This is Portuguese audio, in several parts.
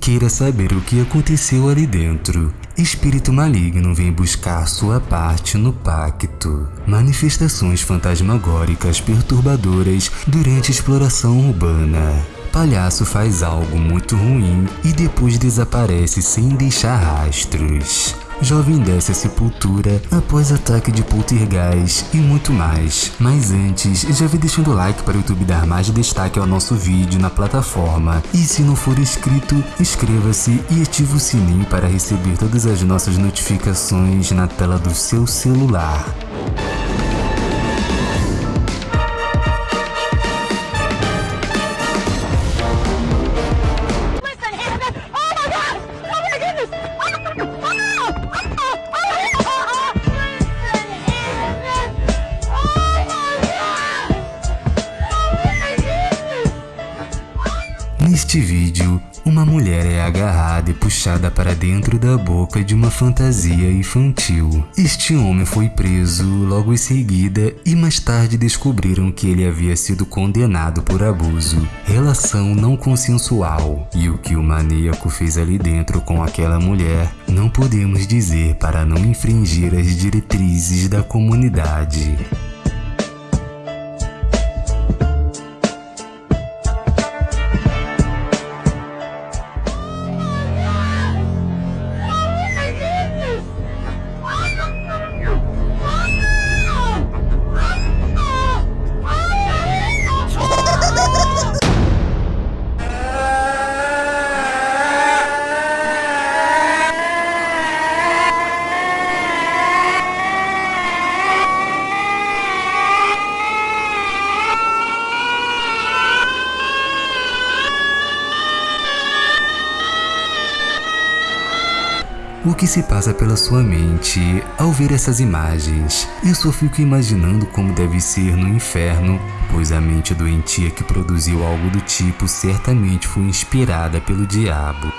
queira saber o que aconteceu ali dentro. Espírito maligno vem buscar sua parte no pacto. Manifestações fantasmagóricas perturbadoras durante exploração urbana. Palhaço faz algo muito ruim e depois desaparece sem deixar rastros. Jovem desce a sepultura após ataque de poltergeist e muito mais. Mas antes, já vem deixando o like para o YouTube dar mais destaque ao nosso vídeo na plataforma. E se não for inscrito, inscreva-se e ative o sininho para receber todas as nossas notificações na tela do seu celular. Neste vídeo, uma mulher é agarrada e puxada para dentro da boca de uma fantasia infantil. Este homem foi preso logo em seguida e mais tarde descobriram que ele havia sido condenado por abuso, relação não consensual. E o que o maníaco fez ali dentro com aquela mulher, não podemos dizer para não infringir as diretrizes da comunidade. O que se passa pela sua mente ao ver essas imagens? Eu só fico imaginando como deve ser no inferno, pois a mente doentia que produziu algo do tipo certamente foi inspirada pelo diabo.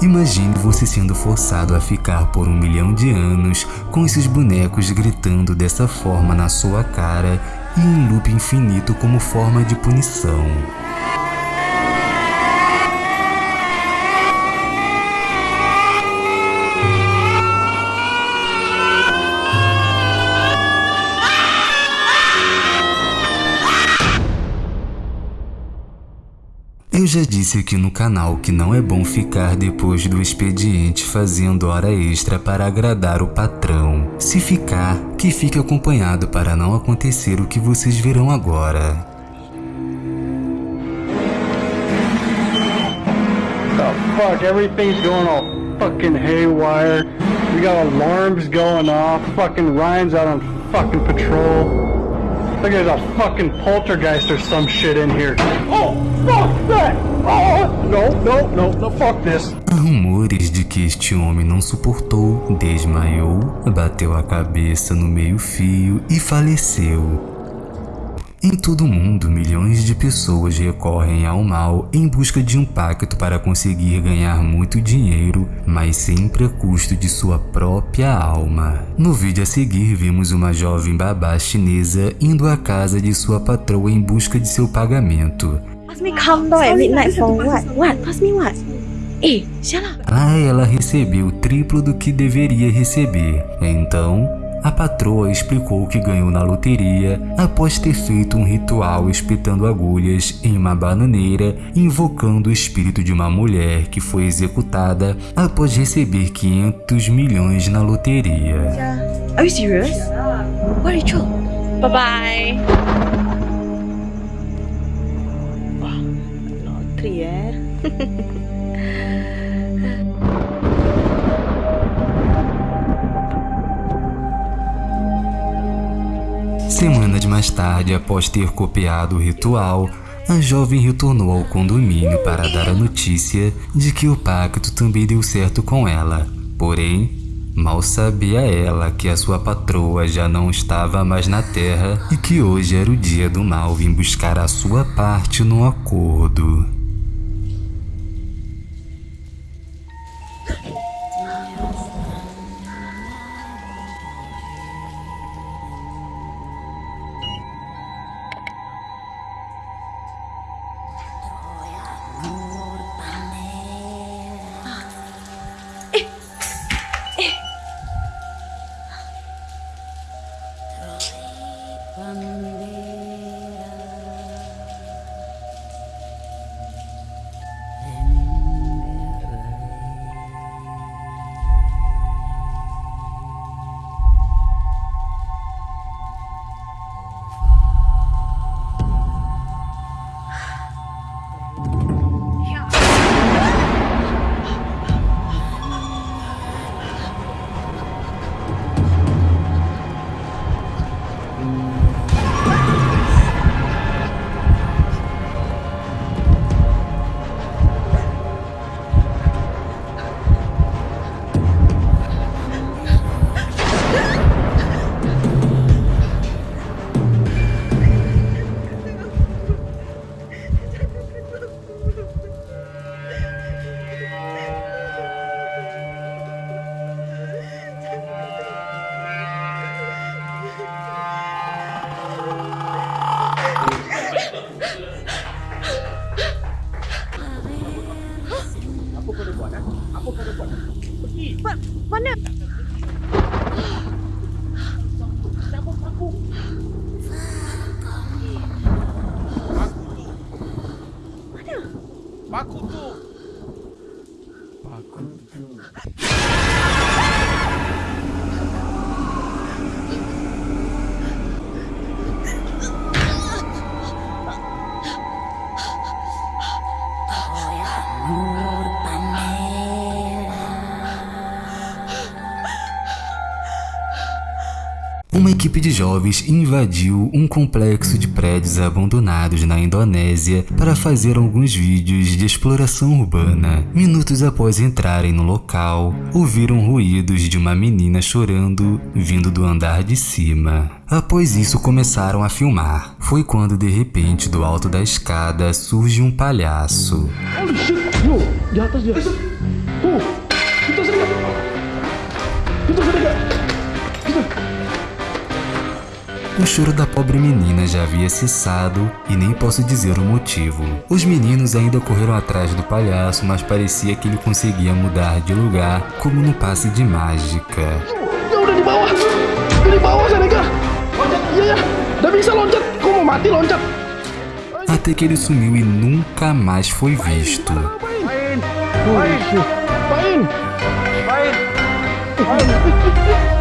Imagine você sendo forçado a ficar por um milhão de anos com esses bonecos gritando dessa forma na sua cara e em loop infinito como forma de punição. Já disse aqui no canal que não é bom ficar depois do expediente fazendo hora extra para agradar o patrão. Se ficar, que fique acompanhado para não acontecer o que vocês verão agora. the fuck? Everything's going all fucking haywire. We got alarms going off. Fucking Ryan's out on fucking patrol. A fucking poltergeist or some shit in here. Oh, fuck that! Oh, no, no, no, no, fuck this. Há rumores de que este homem não suportou, desmaiou, bateu a cabeça no meio-fio e faleceu. Em todo o mundo, milhões de pessoas recorrem ao mal em busca de um pacto para conseguir ganhar muito dinheiro, mas sempre a custo de sua própria alma. No vídeo a seguir, vimos uma jovem babá chinesa indo à casa de sua patroa em busca de seu pagamento. Pass me at midnight for what? What? Pass me what? Eh, shut up. Lá ela recebeu o triplo do que deveria receber. Então, a patroa explicou que ganhou na loteria após ter feito um ritual espetando agulhas em uma bananeira, invocando o espírito de uma mulher que foi executada após receber 500 milhões na loteria. Bye bye. Lottery Semanas mais tarde, após ter copiado o ritual, a jovem retornou ao condomínio para dar a notícia de que o pacto também deu certo com ela. Porém, Mal sabia ela que a sua patroa já não estava mais na terra e que hoje era o dia do mal vir buscar a sua parte no acordo. 마코 또 Uma equipe de jovens invadiu um complexo de prédios abandonados na Indonésia para fazer alguns vídeos de exploração urbana. Minutos após entrarem no local, ouviram ruídos de uma menina chorando vindo do andar de cima. Após isso, começaram a filmar. Foi quando, de repente, do alto da escada surge um palhaço. O choro da pobre menina já havia cessado e nem posso dizer o motivo. Os meninos ainda correram atrás do palhaço, mas parecia que ele conseguia mudar de lugar como no passe de mágica. Até que ele sumiu e nunca mais foi visto. Pain. Pain. Pain. Pain. Pain.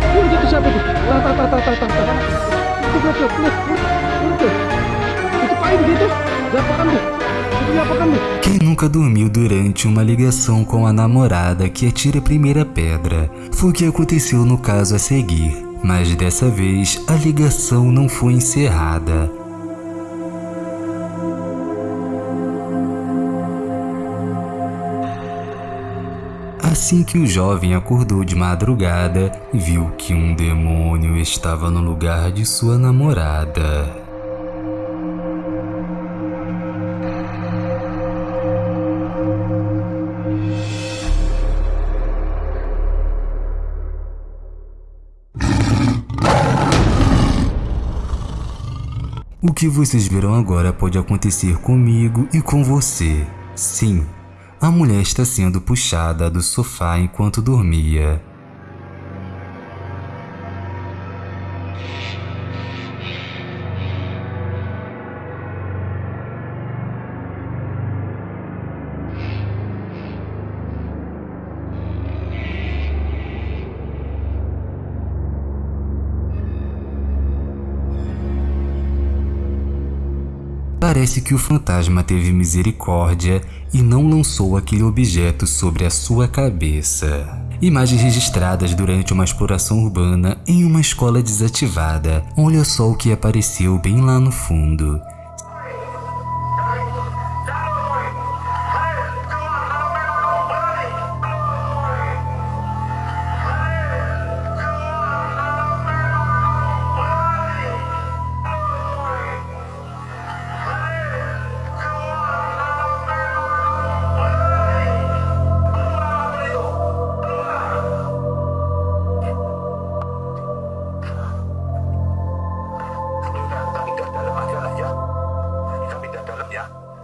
Tuh? Itu diapakan tuh? Quem nunca dormiu durante uma ligação com a namorada que atira a primeira pedra? Foi o que aconteceu no caso a seguir. Mas dessa vez, a ligação não foi encerrada. Assim que o jovem acordou de madrugada, viu que um demônio estava no lugar de sua namorada. O que vocês verão agora pode acontecer comigo e com você. Sim, a mulher está sendo puxada do sofá enquanto dormia. Parece que o fantasma teve misericórdia e não lançou aquele objeto sobre a sua cabeça. Imagens registradas durante uma exploração urbana em uma escola desativada. Olha só o que apareceu bem lá no fundo.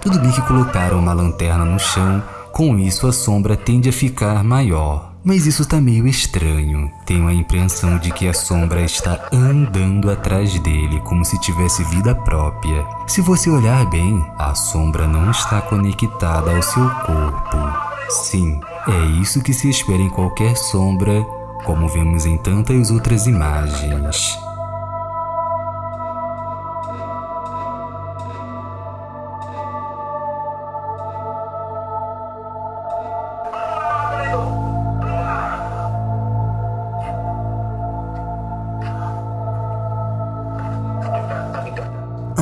Tudo bem que colocaram uma lanterna no chão, com isso a sombra tende a ficar maior. Mas isso tá meio estranho. Tenho a impressão de que a sombra está andando atrás dele, como se tivesse vida própria. Se você olhar bem, a sombra não está conectada ao seu corpo. Sim, é isso que se espera em qualquer sombra, como vemos em tantas outras imagens.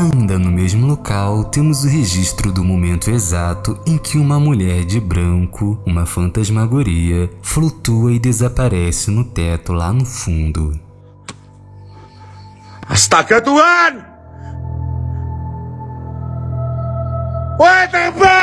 Ainda no mesmo local, temos o registro do momento exato em que uma mulher de branco, uma fantasmagoria, flutua e desaparece no teto lá no fundo. Astaga Tuhan! Wahai tembak!